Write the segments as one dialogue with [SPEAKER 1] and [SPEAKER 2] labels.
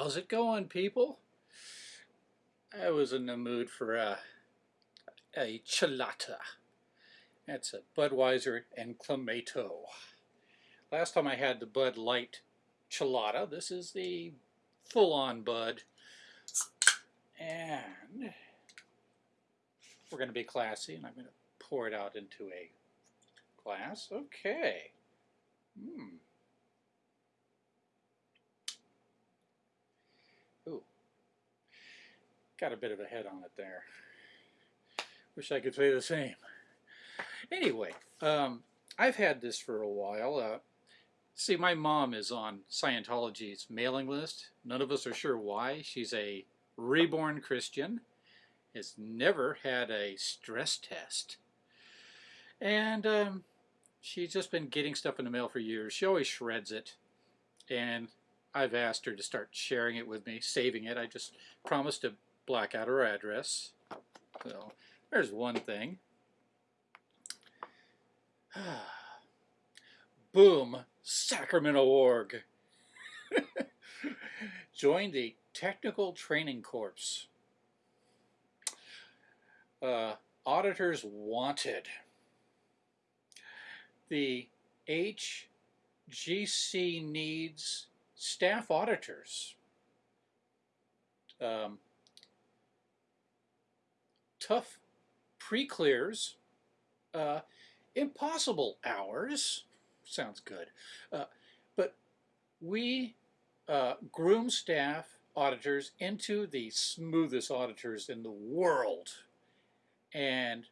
[SPEAKER 1] How's it going, people? I was in the mood for a, a chelada. That's a Budweiser and Clamato. Last time I had the Bud Light chelada. This is the full-on Bud. And we're going to be classy, and I'm going to pour it out into a glass. Okay. Hmm. Got a bit of a head on it there. Wish I could say the same. Anyway, um, I've had this for a while. Uh, see, my mom is on Scientology's mailing list. None of us are sure why. She's a reborn Christian, has never had a stress test. And um, she's just been getting stuff in the mail for years. She always shreds it. And I've asked her to start sharing it with me, saving it. I just promised to black out her address. So there's one thing. Boom, Sacramento Org. Join the Technical Training Corps. Uh, auditors wanted. The HGC needs staff auditors. Um, tough pre-clears, uh, impossible hours, sounds good, uh, but we uh, groom staff auditors into the smoothest auditors in the world. And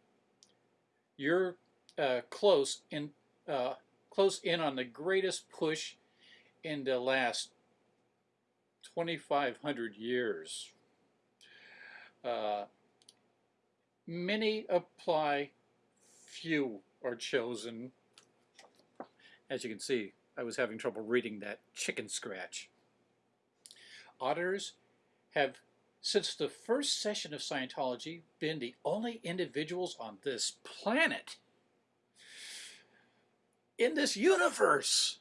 [SPEAKER 1] you're uh, close in uh, close in on the greatest push in the last 2,500 years. Many apply, few are chosen. As you can see, I was having trouble reading that chicken scratch. Auditors have, since the first session of Scientology, been the only individuals on this planet, in this universe,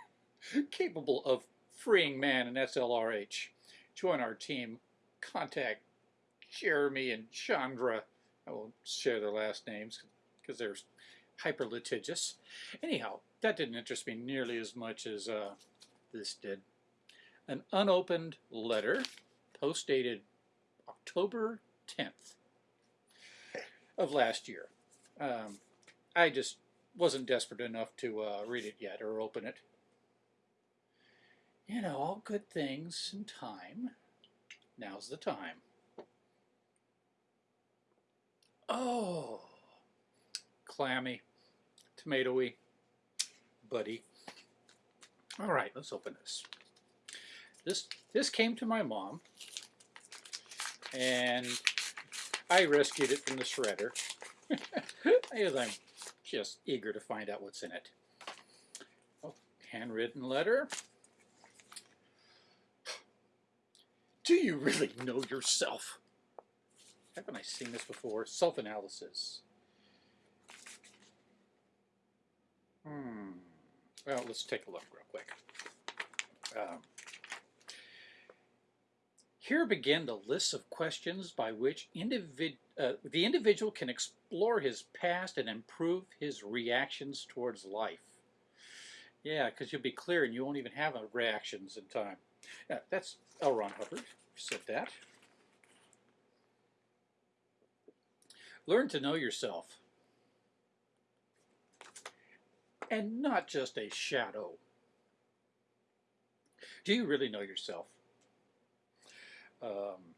[SPEAKER 1] capable of freeing man and SLRH. Join our team. Contact Jeremy and Chandra. I won't share their last names because they're hyper litigious. Anyhow, that didn't interest me nearly as much as uh, this did. An unopened letter, post dated October 10th of last year. Um, I just wasn't desperate enough to uh, read it yet or open it. You know, all good things in time. Now's the time. Oh, clammy, tomatoey, buddy. All right, let's open this. This this came to my mom, and I rescued it from the shredder because I'm just eager to find out what's in it. Oh, handwritten letter. Do you really know yourself? Haven't I seen this before? Self-analysis. Hmm. Well, let's take a look real quick. Um, here begin the lists of questions by which individ uh, the individual can explore his past and improve his reactions towards life. Yeah, because you'll be clear and you won't even have reactions in time. Yeah, that's L. Ron Hubbard said that. Learn to know yourself. And not just a shadow. Do you really know yourself? Um,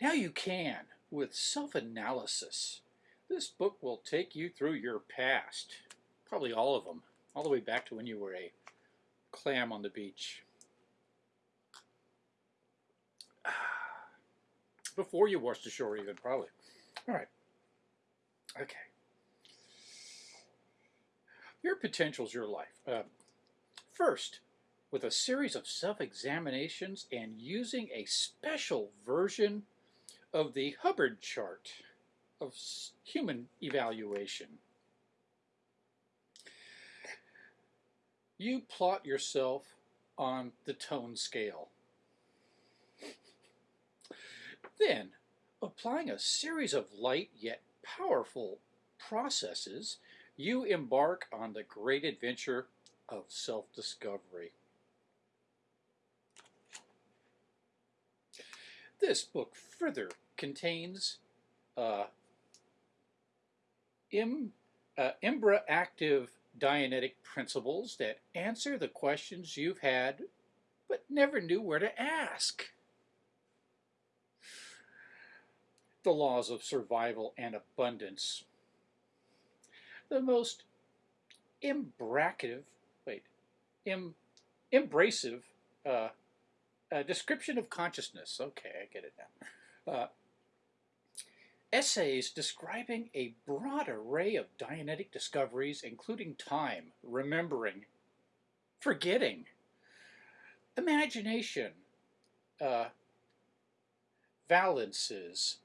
[SPEAKER 1] now you can with self-analysis. This book will take you through your past, probably all of them, all the way back to when you were a clam on the beach. Before you washed ashore even, probably. All right. Okay. Your potential is your life. Uh, first, with a series of self-examinations and using a special version of the Hubbard chart of human evaluation. You plot yourself on the tone scale. Then, applying a series of light yet powerful processes, you embark on the great adventure of self-discovery. This book further contains uh, Im, uh, Imbra active Dianetic principles that answer the questions you've had but never knew where to ask. The laws of survival and abundance. The most imbracative, wait, im, embracive uh, uh, description of consciousness. Okay, I get it now. Uh, essays describing a broad array of Dianetic discoveries, including time, remembering, forgetting, imagination, uh, valences,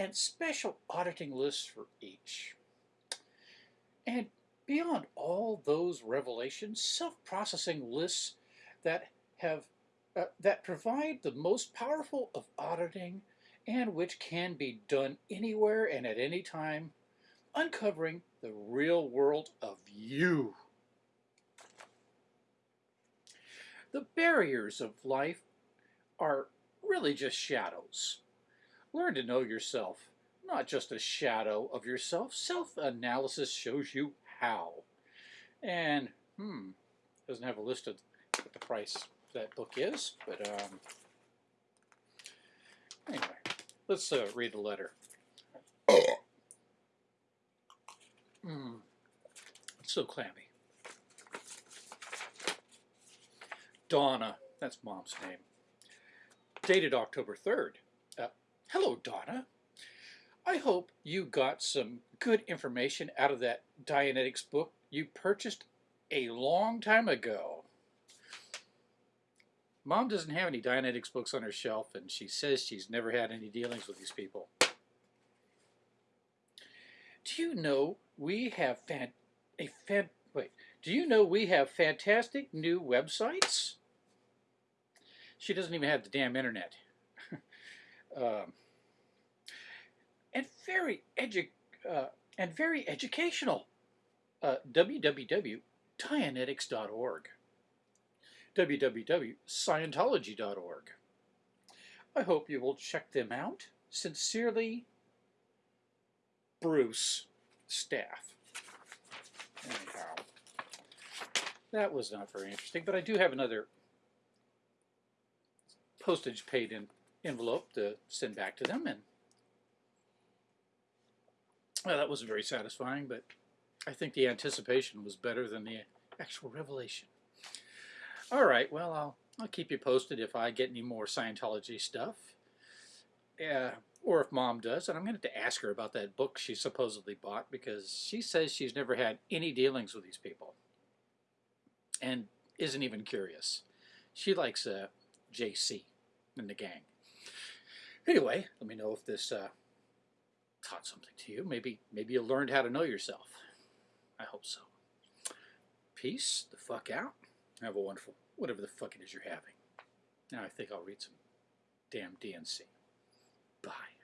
[SPEAKER 1] and special auditing lists for each. And beyond all those revelations, self-processing lists that have uh, that provide the most powerful of auditing and which can be done anywhere and at any time, uncovering the real world of you. The barriers of life are really just shadows. Learn to know yourself, not just a shadow of yourself. Self-analysis shows you how. And, hmm, doesn't have a list of what the price that book is, but um, anyway. Let's uh, read the letter. mm. It's so clammy. Donna, that's mom's name. Dated October 3rd. Uh, Hello, Donna. I hope you got some good information out of that Dianetics book you purchased a long time ago. Mom doesn't have any Dianetics books on her shelf, and she says she's never had any dealings with these people. Do you know we have fan a fan wait? Do you know we have fantastic new websites? She doesn't even have the damn internet. Um, and very edu uh, and very educational. Uh, www.dianetics.org www.scientology.org. I hope you will check them out. Sincerely, Bruce Staff. Anyhow, that was not very interesting, but I do have another postage paid in envelope to send back to them, and well, that wasn't very satisfying, but I think the anticipation was better than the actual revelation. All right, well, I'll, I'll keep you posted if I get any more Scientology stuff. Yeah, or if mom does, and I'm going to have to ask her about that book she supposedly bought because she says she's never had any dealings with these people and isn't even curious. She likes uh, JC and the gang. Anyway, let me know if this uh, taught something to you. Maybe, maybe you learned how to know yourself. I hope so. Peace the fuck out. Have a wonderful, whatever the fuck it is you're having. Now I think I'll read some damn DNC. Bye.